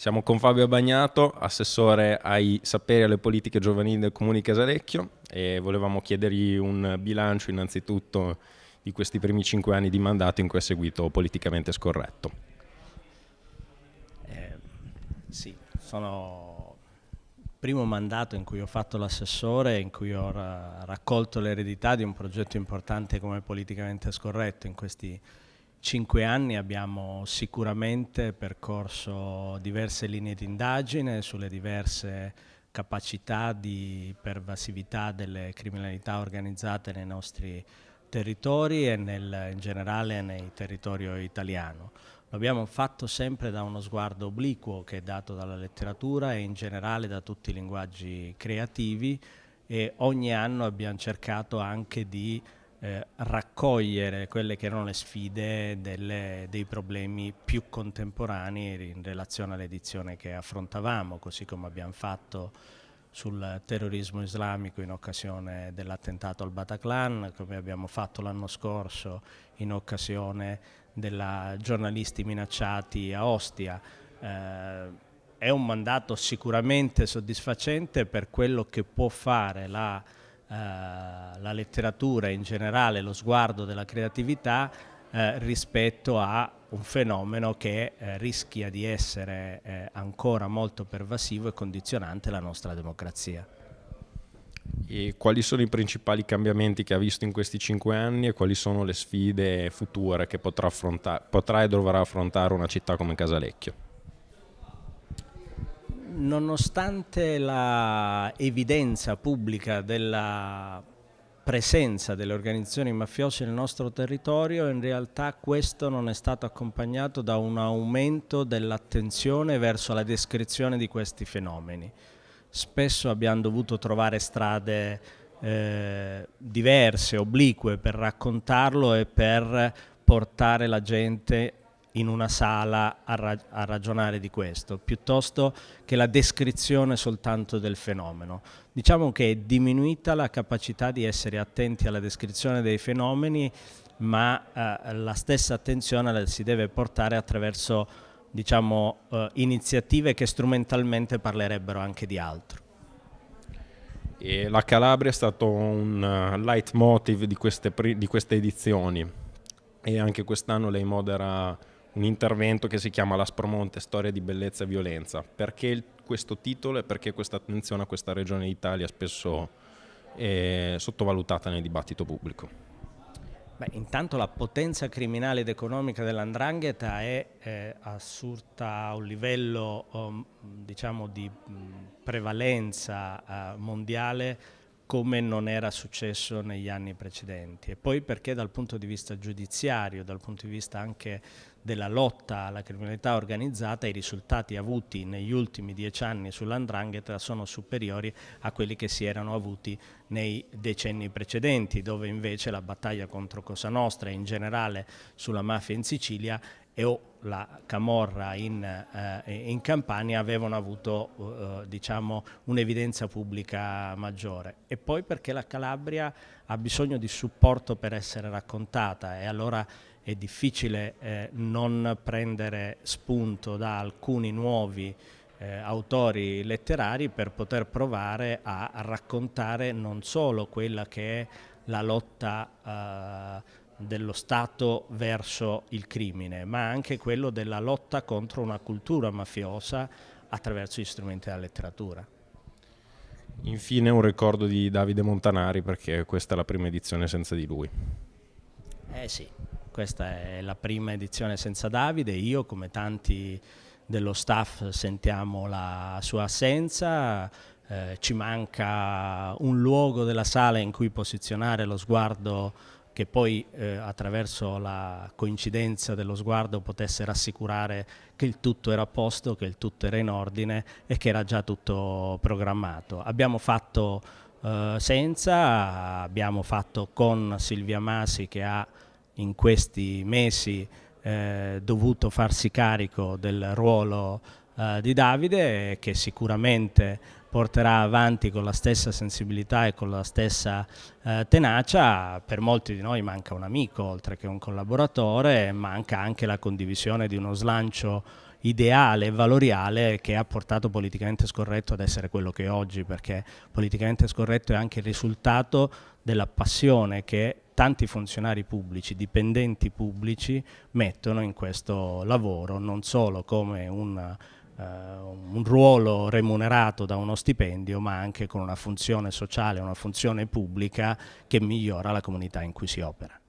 Siamo con Fabio Bagnato, assessore ai saperi e alle politiche giovanili del Comune di Casalecchio e volevamo chiedergli un bilancio innanzitutto di questi primi cinque anni di mandato in cui ha seguito politicamente scorretto. Eh, sì, sono il primo mandato in cui ho fatto l'assessore, in cui ho ra raccolto l'eredità di un progetto importante come politicamente scorretto in questi cinque anni abbiamo sicuramente percorso diverse linee di indagine sulle diverse capacità di pervasività delle criminalità organizzate nei nostri territori e nel, in generale nei territori italiano. Lo abbiamo fatto sempre da uno sguardo obliquo che è dato dalla letteratura e in generale da tutti i linguaggi creativi e ogni anno abbiamo cercato anche di eh, raccogliere quelle che erano le sfide delle, dei problemi più contemporanei in relazione all'edizione che affrontavamo, così come abbiamo fatto sul terrorismo islamico in occasione dell'attentato al Bataclan, come abbiamo fatto l'anno scorso in occasione dei giornalisti minacciati a Ostia. Eh, è un mandato sicuramente soddisfacente per quello che può fare la la letteratura in generale, lo sguardo della creatività eh, rispetto a un fenomeno che eh, rischia di essere eh, ancora molto pervasivo e condizionante la nostra democrazia. E quali sono i principali cambiamenti che ha visto in questi cinque anni e quali sono le sfide future che potrà, potrà e dovrà affrontare una città come Casalecchio? Nonostante la evidenza pubblica della presenza delle organizzazioni mafiose nel nostro territorio, in realtà questo non è stato accompagnato da un aumento dell'attenzione verso la descrizione di questi fenomeni. Spesso abbiamo dovuto trovare strade eh, diverse, oblique per raccontarlo e per portare la gente in una sala a, ra a, ragionare di questo, piuttosto che la descrizione soltanto del fenomeno. Diciamo che è diminuita la capacità di essere attenti alla descrizione dei fenomeni, ma eh, la stessa attenzione la si deve portare attraverso diciamo, eh, iniziative che strumentalmente parlerebbero anche di altro. E la Calabria è stato un uh, leitmotiv di queste, di queste edizioni e anche quest'anno lei modera un intervento che si chiama L'Aspromonte, storia di bellezza e violenza. Perché questo titolo e perché questa attenzione a questa regione d'Italia spesso è sottovalutata nel dibattito pubblico? Beh, intanto la potenza criminale ed economica dell'andrangheta è eh, assurta a un livello um, diciamo di mh, prevalenza uh, mondiale come non era successo negli anni precedenti. E poi perché dal punto di vista giudiziario, dal punto di vista anche della lotta alla criminalità organizzata i risultati avuti negli ultimi dieci anni sull'andrangheta sono superiori a quelli che si erano avuti nei decenni precedenti dove invece la battaglia contro Cosa Nostra e in generale sulla mafia in Sicilia e o la Camorra in, eh, in Campania avevano avuto eh, diciamo, un'evidenza pubblica maggiore. E poi perché la Calabria ha bisogno di supporto per essere raccontata e allora è difficile eh, non prendere spunto da alcuni nuovi eh, autori letterari per poter provare a, raccontare non solo quella che è la lotta eh, dello Stato verso il crimine, ma anche quello della lotta contro una cultura mafiosa attraverso gli strumenti della letteratura. Infine un ricordo di Davide Montanari perché questa è la prima edizione senza di lui. Eh sì, questa è la prima edizione senza Davide, io come tanti dello staff sentiamo la sua assenza, eh, ci manca un luogo della sala in cui posizionare lo sguardo che poi eh, attraverso la coincidenza dello sguardo potesse rassicurare che il tutto era a posto, che il tutto era in ordine e che era già tutto programmato. Abbiamo fatto eh, senza, abbiamo fatto con Silvia Masi che ha in questi mesi eh, dovuto farsi carico del ruolo eh, di Davide che sicuramente porterà avanti con la stessa sensibilità e con la stessa eh, tenacia, per molti di noi manca un amico oltre che un collaboratore, manca anche la condivisione di uno slancio ideale e valoriale che ha portato politicamente scorretto ad essere quello che è oggi, perché politicamente scorretto è anche il risultato della passione che tanti funzionari pubblici, dipendenti pubblici mettono in questo lavoro, non solo come un un ruolo remunerato da uno stipendio, ma anche con una funzione sociale, una funzione pubblica che migliora la comunità in cui si opera.